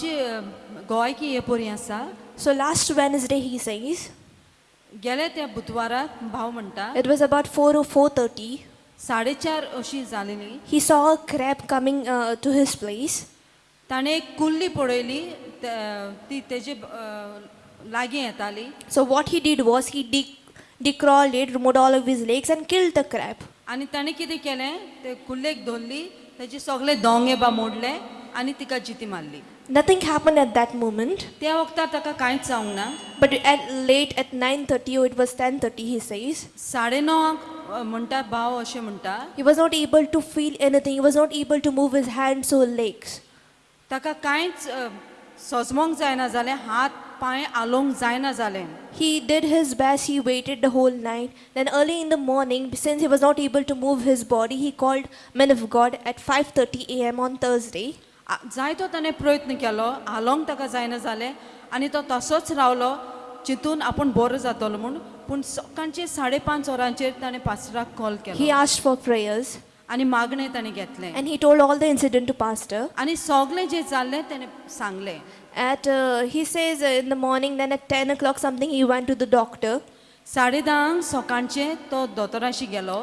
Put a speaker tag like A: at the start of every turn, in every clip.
A: गोवायकी हे पोरी आसा
B: So last Wednesday, he says,
A: गेले त्या बुधवाराक भाव म्हणटा
B: it was about 4 or 4.30.
A: साडेचार अशी जालेली
B: He saw a crab coming uh, to his place.
A: ताणें एक कुल्ली पळयली त- ती तेजे अ, लागीं येताली
B: So what he did was he de- decrawled it, removed all of his legs and killed the crab.
A: आनी ताणें कितें केलें ते कुल्लेक धरली तेजे सगळे दोंगे बा मोडले आनी तिका जिती मारली
B: Nothing happened at that moment.
A: त्या वखदार ताका कांयच जावंक ना
B: But at late at 9.30 or it was 10.30, he says,
A: साडे णवांक अ, म्हणटा भाव अशें म्हणटा
B: he was not able to feel anything. He was not able to move his hands or legs.
A: ताका कांयच अ, सजमोंक जायना जालें हात पांय आलोवंक जायना जालें
B: He did his best. He waited the whole night. Then early in the morning, since he was not able to move his body, he called men of God at 5:30 a.m. on Thursday.
A: आ- जायतो ताणें प्रयत्न केलो. हालोवंक ताका जायना जालें आनी तो तसोच रावलो चिंतून आपूण बरो जातलो म्हूण पूण सकाळचे साडे पांच वरांचेर ताणें पास्टराक कॉल. केलो
B: asked for prayers.
A: आनी मागणें ताणें घेतलें.
B: And he told all the incident to pastor.
A: आनी सगळें जें जाल्लें ताणें सांगलें.
B: Uh, he says uh, in the morning, then at 10 o'clock something, he went to the doctor.
A: साडे धांक सकाळचे तो दोतोराशी गेलो.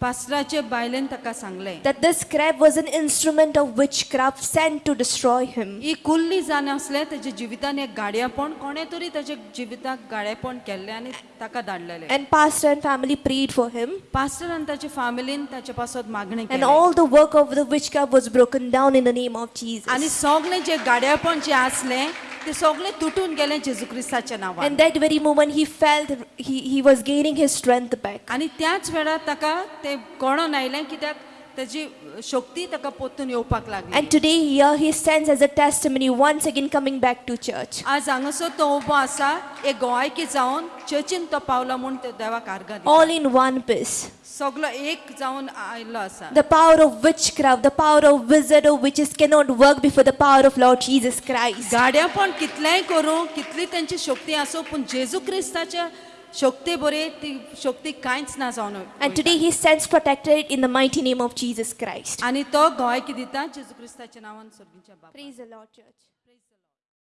A: पास्टराचे बायलेन ताका सांगलें
B: that this crab was an instrument of witchcraft sent to destroy him.
A: ही कुल्ली जावन असलें तेजे जिवितान एक गाडयापण कोणे तरी तेजे जिविताक गाडयापण केल्लें आनी ताका धाडलेलें
B: And pastor and family prayed for him.
A: Pastor आनी ताचे फॅमिलीन ताचे पासत मागणी
B: And
A: केली
B: all the work of the witchcraft was broken down in the name of Jesus.
A: आनी सगळें जे गाडयापण जे आसलें ते सगळे तुटून गेले जेजू ख्रिस्ताच्या नावा
B: and that very moment he felt he he was gaining his strength back
A: आणि त्याच वेळार ताका ते कोणून आयलें कित्याक तेजी शक्ती ताका पोत्तून येवपाक लागली
B: And today here he stands as a testimony once again coming back to church.
A: आज हांगासर तो उबो आसा एक गोंयकी जावन चर्चीन तो पावलो म्हूण ते देवाक आर्गां दिता.
B: All in one piece.
A: सगलो एक जावन आयल्लो आसा
B: The power of witchcraft, the power of wizard or witches cannot work before the power of Lord Jesus Christ.
A: गाड्या पण कितलेंय करूं कितली तेंची शक्ती आसूं पूण जेजू क्रिस्ताच्या शक्ती बरी ती शक्ती कांयच ना जावन
B: And today he stands protected in the mighty name of Jesus Christ.
A: आनी तो गोंयकी दिता जेजू क्रिस्ताच्या नांवान सर्गीच्या बाप
B: Praise the Lord, church.